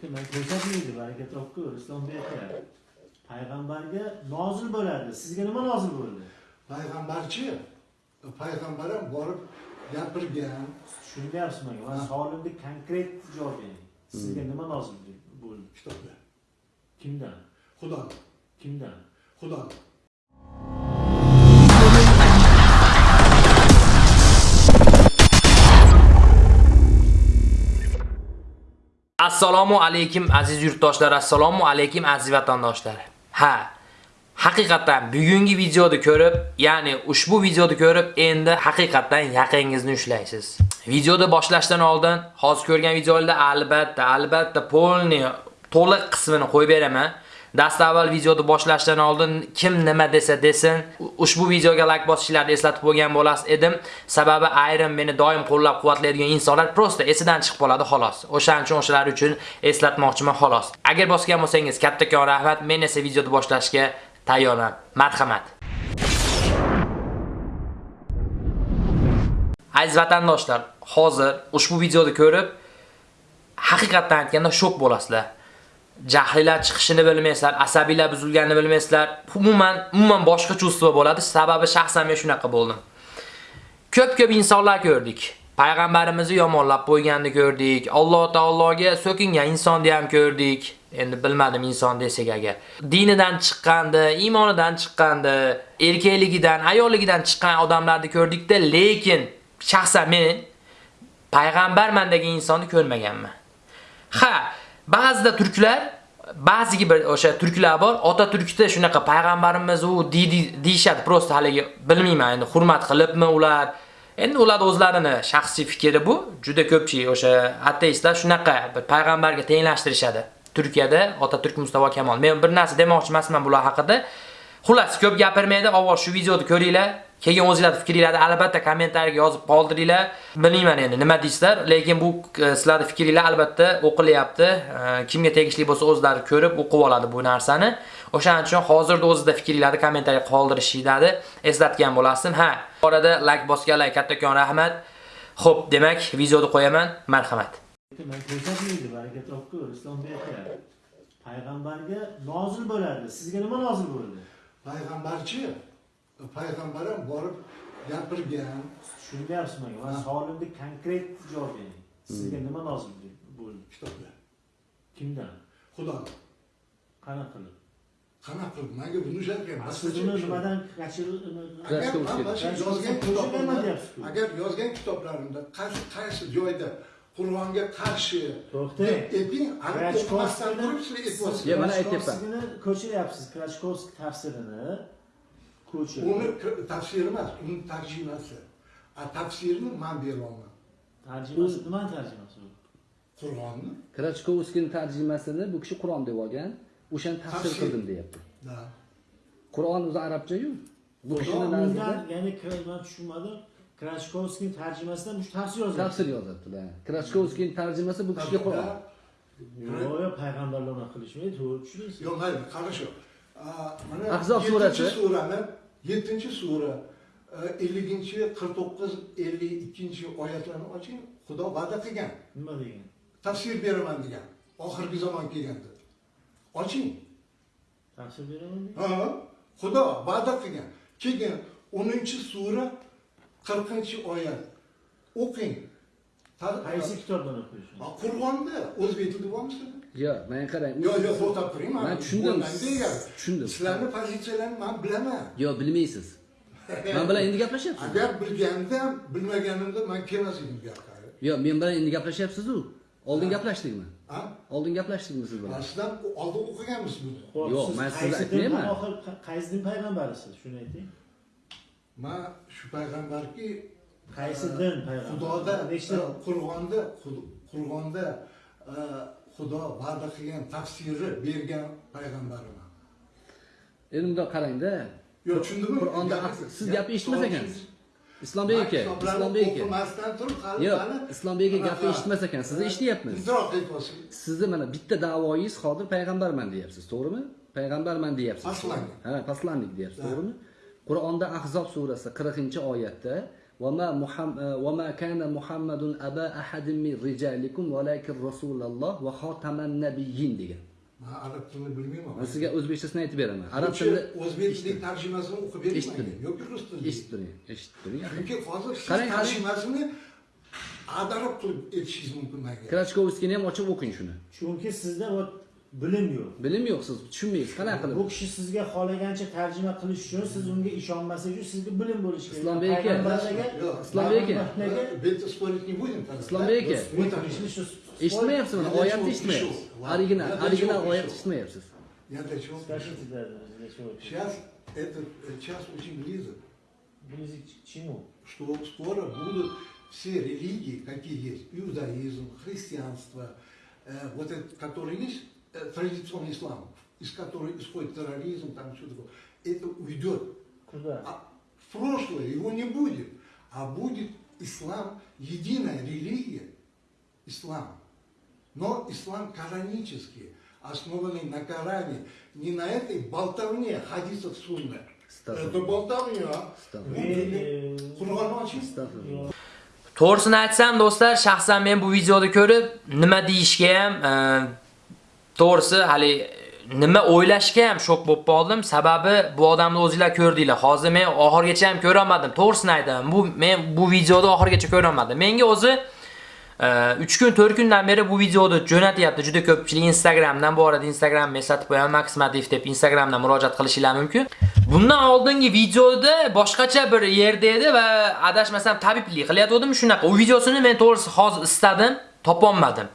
ko'rsatmaydi baraka topku islombek aka payg'ambarga nozil bo'ladi sizga nima nozil bo'ldi? Payg'ambarchi payg'ambar ham borib gapirgan. Tushunyapsiz manga man savolimga konkret javob bering sizga nima nozil bo'ldi? Kitobda. Kimdan? Xudo kimdan? Xudo assalomu alaykum aziz yurtdoshlar assalomu alaykum aziz vatandoshlar. Ha haqiqatan bugungi videoni ko'rib ya'ni ushbu videoni ko'rib endi haqiqatan yaqingizni ushlaysiz. Videoni boshlashdan oldin hozir ko'rgan videolarda albatta albatta polni to'liq qismini qo'yib beraman. Dastavval videoni boshlashdan oldin kim nima desa desin ushbu videoga like bosishlarni eslatib bo'lgan bo'las edim. Sababi ayrim meni doim qo'llab-quvvatlaydigan insonlar prosta esidan chiqib qoladi xolos. O'shaning uchun o'shalar uchun eslatmoqchiman xolos. Agar bosgan bo'lsangiz kattakon rahmat. Men esa videoni boshlashga tayyorman marhamat. Aziz vatandoshlar hozir ushbu videoni ko'rib haqiqatdan aytganda shok bo'lasizlar. Jahlilar chiqishini bilmaysizlar, asabiylar buzilganini bilmaysizlar. Umuman, umuman boshqa chuvство bo'ladi. Sababi shaxsan men shunaqa bo'ldim. Ko'p-ko'p insonlar ko'rdik. Payg'ambarimizni yomonlab qo'yganini ko'rdik. Alloh taologa so'kingan insonni ham ko'rdik. Endi bilmadim inson desak agar. Dinidan chiqqandi, iymonidan chiqqandi, erkakligidan, ayolligidan chiqqan odamlarni ko'rdikda, lekin shaxsan men payg'ambarman degan insonni ko'rmaganman. Ha, ba'zida turklar ba'ziga bir o'sha turklar bor ota turkda shunaqa payg'ambarimiz u deyishadi prosta haligi bilmayman endi hurmat qilibmi ular? Endi ular o'zlarini shaxsiy fikri bu juda ko'pchilik o'sha ateistlar shunaqa bir payg'ambarga tenglashtirishadi. Turkiyada ota turk mustafa kamol men bir narsa demoqchi emasman bular haqida. Xullas ko'p gapirmaydi avval shu videoni ko'ringlar. Keyin o'zingizlar fikringizni albatta kommentariyaga yozib qoldiringlar. Bilmayman endi nima deysizlar, lekin bu e, sizlarning fikringlar albatta o'qilyapti. E, kimga tegishli bo'lsa o'zlari ko'rib o'qib oladi bu narsani. O'shaning uchun hozirda o'zida fikringlarni kommentariyaga qoldirishinglarni eslatgan bo'lasin. Ha, orada like bosganlar kattakon rahmat. Xo'p, demak, videoni qo'yaman. Marhamat. ko'rsatmaydi baraka islombek aka payg'ambarga nozil bo'ladi sizga nima nozil bo'ldi payg'ambarchi payg'ambar ham borib gapirgan tushunyapsiz manga man savolimga konkret javob bering sizga nima nozil bo'ldi kitobda kimdan xudo qanaqa qilib qanaqa qilib manga buni ushatgan siz uni nimadan yozgan agar yozgan kitoblarimda qaysi qaysi joyda qur'onga qarshi To'xtang. deb ayting Ya, mana aytyapman. Krachkovskiyni ko'chiryapsiz krachkovskiy tafsirini uni tafsiri emas uni tarjimasi. A tafsirni man beryapman tarjimasi nimani tarjimasi u qur'onni. Krachkovskiyning tarjimasini bu kishi Qur'on deb olgan, o'shani tafsir qildim deyapti. da. Qur'on o'zi arabcha-yu. Bu kishini nazarida ya'ni man tushunmadim. Krachkovskiy tarjimasida bu tafsir yozilgan tafsir yozibdi. Krachkovskiyning tarjimasi bu kishiga Qur'on. yo'q payg'ambarlar unaqa qilishmaydi to'g'ri tushundingiz yo'q mayli qarashu mana Ahzob surasi. surani yettinchi sura elliginchi qirq to'qqiz ellik ikkinchi oyatlarni oching xudo va'da qilgan nima degan tafsir beraman degan oxirgi zamon kelganda oching tafsir beraman ha xudo va'da qilgan keyin o'ninchi sura qirqinchi oyat o'qing qaysi kitobdan o'qiysiz Ha, qur'onda o'zbek tilida bormi sizlarda Yo'q, men qarang. yo'q yo'q to'xtab turing Men tushundim. Tushundim. sizlarni pozitsiyalarini man bilaman Yo'q, bilmaysiz. Men bilan endi gaplashyapsiz. agar bilganimda ham bilmaganimda man kelmas edim bu yoqqa Yo'q, men bilan endi gaplashyapsiz-ku. Oldin gaplashdikmi? ha Oldin gaplashdikmi siz bilan? man sizdan oldin o'qiganmiz buni Xo'p, Yo'q, men din aytmayman. oxir- qaysi din payg'ambarisiz shuni ayting man shu payg'ambarki qaysi din payg'ambar xudoda nechta qur'onda Xud- qur'onda e, xudo va'da qilgan tafsiri bergan payg'ambariman Endi bundoq qarang-da. yo'q tushundimmi Qur'onda siz gap- gapni eshitmas ekansiz. Islombek aka, Islombek aka. o'qimasdan turib hali Yo'q, Islombek aka gapni eshitmas ekan, sizni eshityapmiz. Sizni mana bitta da'voyingiz hozir payg'ambarman deyapsiz, to'g'rimi? Payg'ambarman deyapsiz. Ha, poslannik deyapsiz, to'g'rimi? Qur'onda Ahzob surasi 40-oyatda وما محم... وما كان محمد أبا أحد من رجالكم ولكن رسول الله وخاتم النبيين degan. man arab tilini bilmayman Men sizga o'zbekchasini aytib beraman. Arab O'sha tilida o'zbek tili tarjimasini o'qib eshitib bermayman turing. yoki rus tilida eshitib turing, eshitib turing. chunki hozir siz Qarang, qarang. tarjimasini adarab qilib aytishingiz mumkin menga Krachkovskiyni ham ochib o'qing shuni. chunki sizda bu bilim yo'q Bilim yo'q siz tushunmaysiz. Qanaqa bu qilib? kishi sizga xohlagancha tarjima qilish uchun siz unga ishonmasangiz uchun sizga bilim bo'lishi kerak Islombek aka. Islombek aka. Спорить не будем. Islombek aka. Bu Eshitmayapsizmi? Oyatni eshitmayapsiz. Original, original чего oyat пришел? eshitmayapsiz. Я для чего? Скажите, да, для чего? Сейчас этот час очень близок, Близок к чему? что скоро будут все религии, какие есть, иудаизм, христианство, э, вот это, который есть, традиционный ислам, из которого исходит терроризм, там все такое, это уйдет. Куда? А в прошлое его не будет, а будет ислам, единая религия, ислам. Но ислам коранический, основанный на Коране, не на этой болтовне хадисов сунны. Это болтовня. Stop. To'g'risini aytsam do'stlar, shaxsan men bu videoni ko'rib nima deyishga ham, to'g'risi hali nima o'ylashga ham shok bo'lib qoldim. Sababi bu odamni o'zingizlar ko'rdinglar. Hozir men oxirgacha ham ko'ra olmadim. To'g'risini aytaman. Bu men bu videoni oxirgacha ko'ra olmadim. Menga o'zi e, 3 kun 4 kundan beri bu videoni jo'natyapti. Juda ko'pchilik Instagramdan bu arada Instagramni eslatib qo'yaman Maximativ deb Instagramdan murojaat qilishinglar mumkin. Bundan oldingi videoda boshqacha bir yerda edi va adashmasam tabiblik qilayotgandim. shunaqa. U videosini men to'g'risi hozir istadim, topolmadim.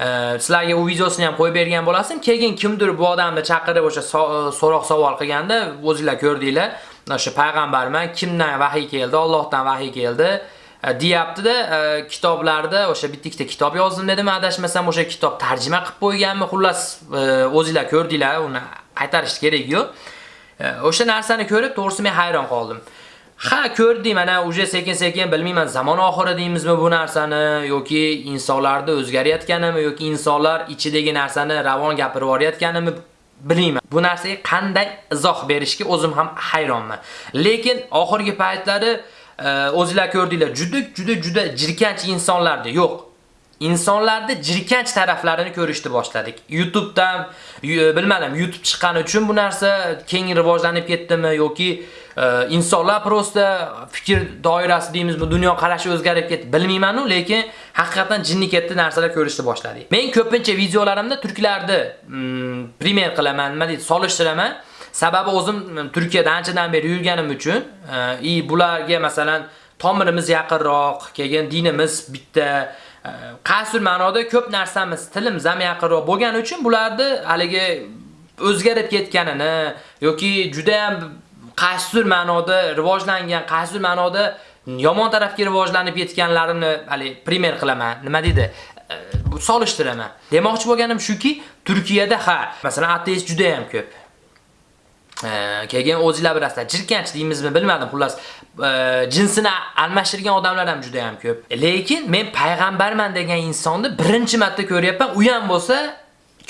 Sizlarga u videosini ham qo'yib bergan bo'lasim. Keyin kimdir bu odamni chaqirib o'sha e, so'roq savol qilganda o'zingizlar ko'rdinglar. O'sha payg'ambarman, kimdan vahiy keldi? Allohdan vahiy keldi. E, deyapti-da, e, kitoblarda o'sha bitta ikkita kitob yozdim dedim, adashmasam o'sha kitob tarjima qilib qo'yganmi? Xullas, o'zingizlar ko'rdinglar, uni qaytarish kerak yo'q. O'sha narsani ko'rib, to'g'risi men hayron qoldim. Ha, ko'rdim, mana uje sekin-sekin bilmayman, zamon oxiri deymizmi bu narsani yoki insonlarda o'zgarayotganimi yoki insonlar ichidagi narsani ravon gapirib yuborayotganimi bilmayman. Bu narsaga qanday izoh berishga o'zim ham hayronman. Lekin oxirgi paytlari e, o'zingizlar ko'rdinglar, juda juda juda jirkanch insonlarda yo'q. insonlarda jirkanch taraflarini ko'rishni boshladik. YouTube'dan bilmadim, YouTube chiqqani uchun bu narsa keng rivojlanib ketdimi yoki insonlar prosta fikr doirasi deymizmi, dunyo qarashi o'zgarib ketdi, bilmayman-u, lekin haqiqatan jinni ketdi narsalar ko'rishni boshladik. Men ko'pincha videolarimda turklarni mm, primer qilaman, nima deydi, solishtiraman. Sababi o'zim mm, Turkiyada anchadan beri yurganim uchun, e, i bularga masalan tomirimiz yaqinroq, keyin dinimiz bitta e, qasr ma'noda ko'p narsamiz tilimiz ham yaqinroq bo'lgani uchun bularni haligi o'zgarib ketganini yoki juda ham qaysidir ma'noda rivojlangan, qaysidir ma'noda yomon tarafga rivojlanib yetganlarini hali primer qilaman. Nima deydi? E, bu solishtiraman. Demoqchi bo'lganim shuki, Turkiyada ha, masalan, ateist juda ham ko'p. E, Keyin o'zinglar bilasizlar, jirkanch deymizmi bilmadim, xullas e, jinsini almashtirgan odamlar ham juda ham ko'p. Lekin men payg'ambarman degan insonni birinchi marta ko'ryapman, u ham bo'lsa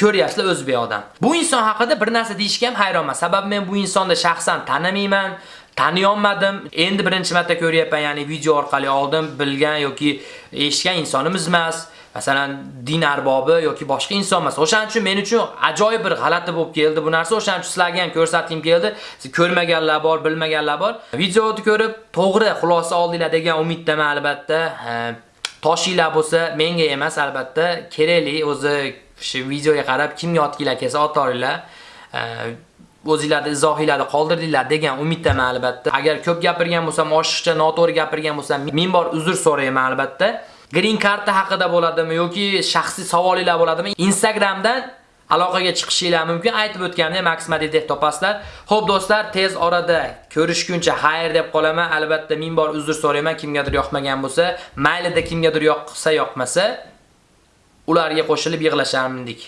ko'ryapsizlar o'zbek odam. Bu inson haqida bir narsa deyishga ham hayronman. Sababi men bu insonni shaxsan tanimayman, taniyolmadim. Endi birinchi marta ko'ryapman, ya'ni video orqali oldim, bilgan yoki eshitgan insonimiz emas. Masalan, din arbobi yoki boshqa inson emas. O'shaning uchun men uchun ajoyib bir g'alati bo'lib keldi bu narsa. O'shaning uchun sizlarga ham ko'rsatdim keldi. Siz ko'rmaganlar bor, bilmaganlar bor. Videoni ko'rib, to'g'ri xulosa oldinglar degan umiddaman albatta. Toshinglar bo'lsa, menga emas albatta, kerakli o'zi shu videoga qarab kim otginglar kelsa otoringlar. E, o'zinglarni izohinglarni qoldirdinglar degan umiddaman albatta. Agar ko'p gapirgan bo'lsam, oshiqcha noto'g'ri gapirgan bo'lsam, ming bor uzr so'rayman albatta. Green karta haqida bo'ladimi yoki shaxsiy savolinglar bo'ladimi? Instagramdan aloqaga chiqishinglar mumkin. Aytib o'tganimdek Max Madid deb topasizlar. Xo'p do'stlar, tez orada ko'rishguncha xayr deb qolaman. Albatta ming bor uzr so'rayman kimgadir yoqmagan bo'lsa, maylida kimgadir yoqsa yoqmasa, ularga qo'shilib yig'lasharmindik.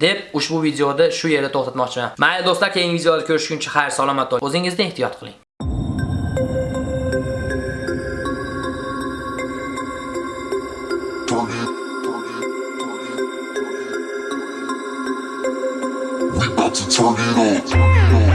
deb ushbu videoda shu yerda to'xtatmoqchiman. Mayli do'stlar, keyingi videoda ko'rishguncha xayr salomat bo'ling. O'zingizni ehtiyot qiling. We about to turn it up.